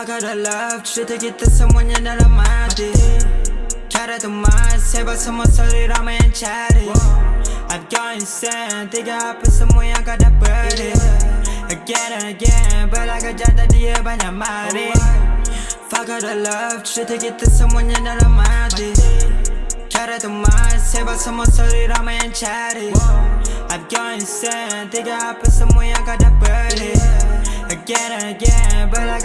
I got a love 주택이 someone you're not on my dick 잘해도 말 세봐서 못 소리라면 잘해 I'm going insane 네가 앞에서 모양 가다 버리 Again and again But I got 잡다 뒤에 반야 말이 I got a love 주택이 someone you're not on my dick 잘해도 말 세봐서 못 소리라면 잘해 I'm going insane 네가 앞에서 모양 가다 버리 Again and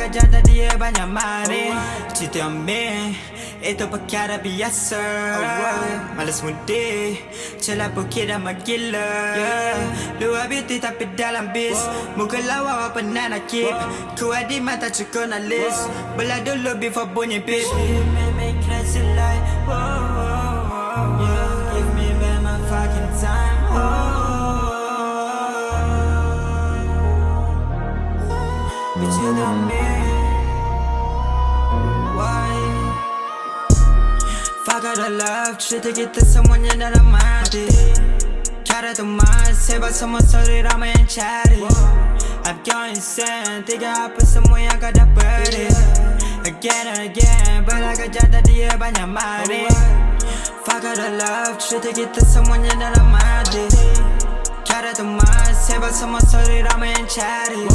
kerja dan dia banyak mari. Cerita on me Itu perkara biasa. Malas mudik Celah bukit dan magila Luar beauty tapi dalam bis. Muka lawa apa pernah nak keep? Kuat di mata cukup nak list Belah dulu before bunyi beat She make me crazy like Whoa, whoa, whoa. Give me back my fucking time. oh. But you know me Why? I got a love 주택이 someone you're not on my dick 잘해도 말 세봐서 못 소리라면 잘해 I'm going insane 네가 앞에서 모양 가다 버리 Again and again But I got 잡다 뒤에 반야 말이 I got a love 주택이 someone you're not on my dick 잘해도 말 세봐서 못 소리라면 잘해 I'm going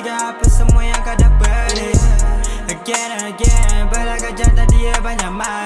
Tiga apa semua yang kau dapat eh. Again and again Belakang jantan dia banyak mal